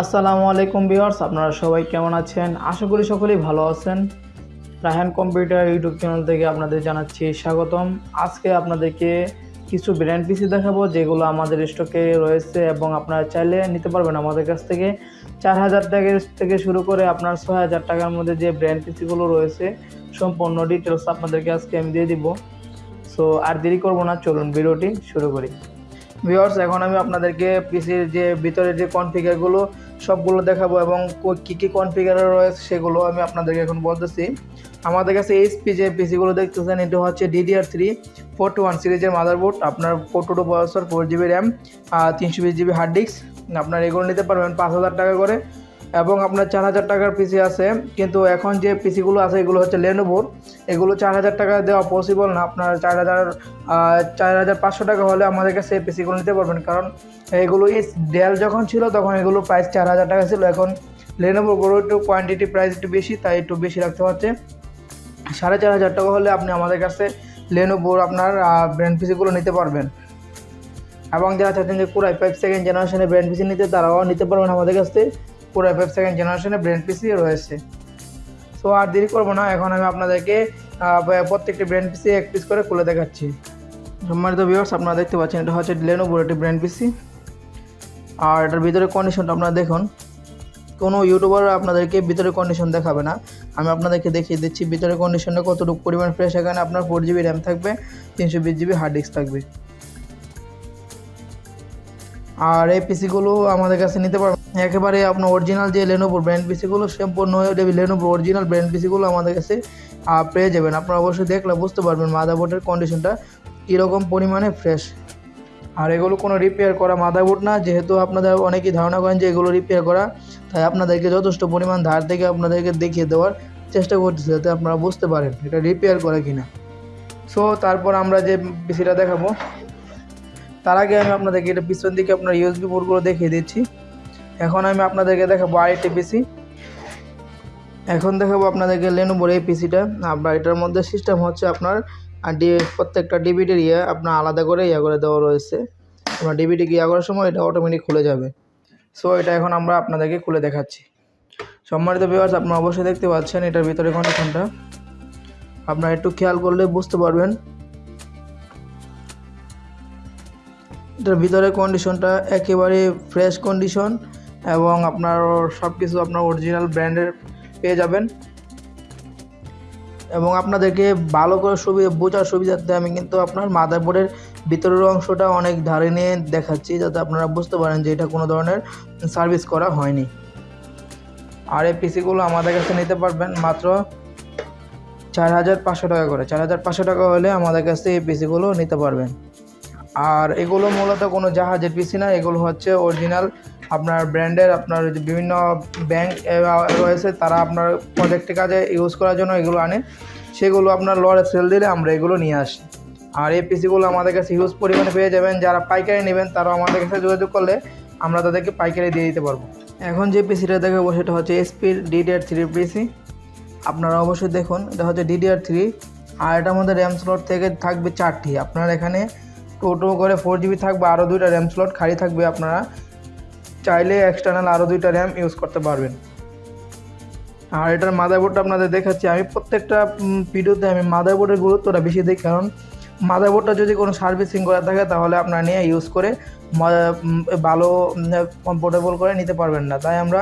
আসসালামু আলাইকুম ভিউয়ার্স, আপনারা সবাই কেমন আছেন? আশা করি সকলেই ভালো আছেন। রায়হান কম্পিউটার ইউটিউব চ্যানেল থেকে আপনাদের জানাচ্ছি স্বাগতম। আজকে আপনাদেরকে কিছু ব্র্যান্ড পিসি দেখাবো, যেগুলো আমাদের স্টকে রয়েছে এবং আপনারা চাইলে নিতে পারবেন আমাদের কাছ থেকে। চার হাজার টাকা থেকে শুরু করে আপনার ছয় হাজার টাকার মধ্যে যে ব্র্যান্ড পিসিগুলো রয়েছে, সম্পূর্ণ ডিটেলস আপনাদেরকে আজকে আমি দিয়ে দিব। সো আর দেরি করব না, চলুন ভিডিওটি শুরু করি। ভিউয়ার্স, এখন আমি আপনাদেরকে পিসির যে ভিতরে যে কনফিগারগুলো সবগুলো দেখাবো এবং কো- কী কনফিগার রয়েছে সেগুলো আমি আপনাদেরকে এখন বলতেছি। আমাদের কাছে এইচপি যে পিসিগুলো দেখতেছেন, এটা হচ্ছে DDR three four two one সিরিজের মাদারবোর্ড আপনার four two two processor four GB RAM তিনশো বিশ জিবি হার্ড ডিস্ক আপনার এগুলো নিতে পারবেন পাঁচ হাজার টাকা করে। এবং আপনার চার হাজার টাকার পিসি আছে। কিন্তু এখন যে পিসিগুলো আছে, এগুলো হচ্ছে লেনোভোর এগুলো চার হাজার টাকা দেওয়া পসিবল না। আপনার চার হাজার চার হাজার পাঁচশো টাকা হলে আমাদের কাছে এই পিসিগুলো নিতে পারবেন। কারণ এগুলো এই ডেল যখন ছিল, তখন এগুলো প্রাইস চার হাজার টাকা ছিল। এখন লেনোভোগুলো একটু কোয়ান্টিটি প্রাইস একটু বেশি, তাই একটু বেশি রাখতে হচ্ছে। সাড়ে চার হাজার টাকা হলে আপনি আমাদের কাছে লেনোভোর আপনার ব্র্যান্ড পিসিগুলো নিতে পারবেন। এবং যারা চাচ্ছেন যে পুরাই ফাইভ সেকেন্ড জেনারেশনের ব্র্যান্ড পিসি নিতে, তারাও নিতে পারবেন আমাদের কাছ পুরাই ফাইভ সেকেন্ড জেনারেশনের ব্র্যান্ড পিসি রয়েছে। সো আর দেরি করব না, এখন আমি আপনাদেরকে প্রত্যেকটি ব্র্যান্ড পিসি এক পিস করে খুলে দেখাচ্ছি। সম্মানিত ভিউয়ার্স আপনারা দেখতে পাচ্ছেন, এটা হচ্ছে লেনোভোর একটি ব্র্যান্ড পিসি আর এটার ভিতরে কন্ডিশনটা আপনারা দেখুন। কোনো ইউটিউবার আপনাদেরকে ভিতরে কন্ডিশন দেখাবে না। আমি আপনাদেরকে দেখিয়ে দিচ্ছি, ভিতরে কন্ডিশনটা কতটুকু পরিমাণ ফ্রেশ এখানে আপনার ফোর জিবি র্যাম থাকবে, তিনশো বিশ জিবি হার্ড ডিস্ক থাকবে। আর এই পিসিগুলো আমাদের কাছে নিতে পারবেন একেবারে আপনার অরিজিনাল যে লেনোভোর ব্র্যান্ড পিসিগুলো সম্পূর্ণ লেনোভোর অরিজিনাল ব্র্যান্ড পিসিগুলো আমাদের কাছে পেয়ে যাবেন। আপনারা অবশ্যই দেখলে বুঝতে পারবেন মাদারবোর্ডের কন্ডিশনটা কীরকম পরিমাণে ফ্রেশ আর এগুলো কোনো রিপেয়ার করা মাদারবোর্ড না, যেহেতু আপনাদের অনেকেই ধারণা করেন যে এগুলো রিপেয়ার করা, তাই আপনাদেরকে যথেষ্ট পরিমাণ ধার থেকে আপনাদেরকে দেখিয়ে দেওয়ার চেষ্টা করতেছি যাতে আপনারা বুঝতে পারেন এটা রিপেয়ার করা কিনা। সো তারপর আমরা যে পিসিটা দেখাবো, তার আগে আমি আপনাদেরকে এটা পিছন দিকে আপনার ইউএসবি বোর্ডগুলো দেখিয়ে দিচ্ছি। এখন আমি আপনাদেরকে দেখাবো আরেকটি পিসি এখন দেখাবো আপনাদেরকে লেনোভোর এই পিসিটা আপনার এটার মধ্যে সিস্টেম হচ্ছে আপনার প্রত্যেকটা ডিবিটির ইয়ে আপনার আলাদা করে ইয়ে করে দেওয়া রয়েছে। আপনার ডিবিটি ইয়ে করার সময় এটা অটোমেটিক খুলে যাবে। সো এটা এখন আমরা আপনাদেরকে খুলে দেখাচ্ছি। সম্মানিত ভিউয়ার্স আপনারা অবশ্যই দেখতে পাচ্ছেন এটার ভিতরে কন্ডিশনটা আপনারা একটু খেয়াল করলে বুঝতে পারবেন। এটার ভিতরে কন্ডিশনটা একেবারে ফ্রেশ কন্ডিশন এবং আপনার সব কিছু আপনার অরিজিনাল ব্র্যান্ডের পেয়ে যাবেন। এবং আপনাদেরকে ভালো করে সুবিধা বোঝার সুবিধার্থে আমি কিন্তু আপনার মাদারবোর্ডের ভিতরের অংশটা অনেক ধারে নিয়ে দেখাচ্ছি, যাতে আপনারা বুঝতে পারেন যে এটা কোনো ধরনের সার্ভিস করা হয়নি। আর এই পিসিগুলো আমাদের কাছে নিতে পারবেন মাত্র চার হাজার পাঁচশো টাকা করে। চার হাজার পাঁচশো টাকা হলে আমাদের কাছে এই পিসিগুলো নিতে পারবেন। আর এগুলো মূলত কোনো জাহাজের পিসি না, এগুলো হচ্ছে অরিজিনাল আপনার ব্র্যান্ডের আপনার বিভিন্ন ব্যাংক রয়েছে তারা আপনার প্রজেক্টের কাজে ইউজ করার জন্য এগুলো আনে। সেগুলো আপনার লরে সেল দিলে আমরা এগুলো নিয়ে আসি। আর এই পিসিগুলো আমাদের কাছে হিউজ পরিমাণে পেয়ে যাবেন। যারা পাইকারি নেবেন তারা আমাদের কাছে যোগাযোগ করলে আমরা তাদেরকে পাইকারি দিয়ে দিতে পারব। এখন যে পিসিটা দেখাবো, সেটা হচ্ছে এসপির ডিডিআর থ্রি পিসি। আপনারা অবশ্যই দেখুন, এটা হচ্ছে ডিডিআর থ্রি আর এটার মধ্যে র্যাম স্লট থেকে থাকবে চারটি। আপনার এখানে টোটো করে ফোর জিবি থাকবে আরও দুইটা র্যাম স্লট খালি থাকবে আপনারা। চাইলে এক্সটার্নাল আরও দুইটা র্যাম ইউজ করতে পারবেন। আর এটার মাদারবোর্ডটা আপনাদের দেখাচ্ছি। আমি প্রত্যেকটা ভিডিওতে আমি মাদারবোর্ডের গুরুত্বটা বেশি দিই কারণ মাদারবোর্ডটা যদি কোনো সার্ভিসিং করা থাকে, তাহলে আপনারা নিয়ে ইউজ করে ভালো কমফোর্টেবল করে নিতে পারবেন না। তাই আমরা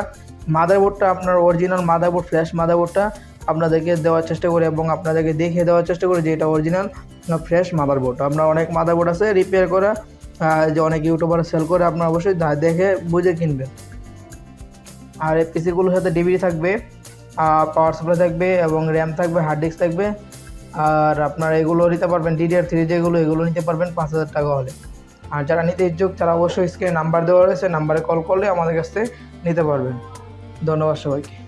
মাদারবোর্ডটা আপনার অরিজিনাল মাদারবোর্ড ফ্ল্যাশ মাদারবোর্ডটা আপনাদেরকে দেওয়ার চেষ্টা করি এবং আপনাদেরকে দেখিয়ে দেওয়ার চেষ্টা করি যে এটা অরিজিনাল ফ্রেশ মাদারবোর্ড আমরা অনেক মাদারবোর্ড আছে রিপেয়ার করা যে অনেক ইউটিউবার সেল করে আপনারা অবশ্যই দেখে বুঝে কিনবেন। আর এই পিসিগুলোর সাথে ডিভিডি থাকবে পাওয়ার সাপ্লাই থাকবে এবং র্যাম থাকবে হার্ড ডিস্ক থাকবে। আর আপনারা এগুলো নিতে পারবেন ডিডিআর থ্রি যেগুলো এগুলো নিতে পারবেন পাঁচ হাজার টাকা হলে। আর যারা নিতে ইচ্ছুক, তারা অবশ্যই স্ক্রিনে নাম্বার দেওয়া রয়েছে নাম্বারে কল করলে আমাদের কাছ থেকে নিতে পারবেন। ধন্যবাদ সবাইকে।